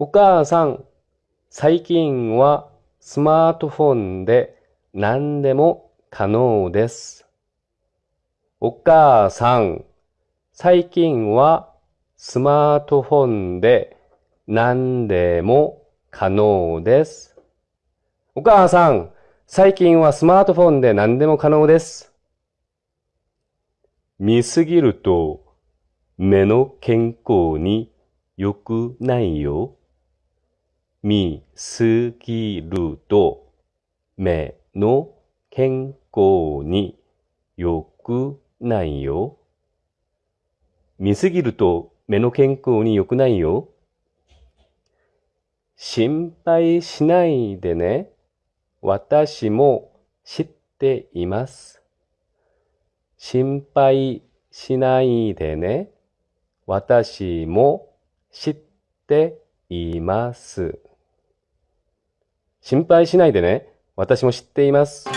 お母さん、最近はスマートフォンで何でも可能です。お母さん、最近はスマートフォンで何でも可能です。お母さん、最近はスマートフォンで何でも可能です。見すぎると目の健康に良くないよ。見すぎると目の健康に良くないよ。見すぎると目の健康に良くないよ。心配しないでね。私も知っています。心配しないでね。私も知っています。心配しないでね。私も知っています。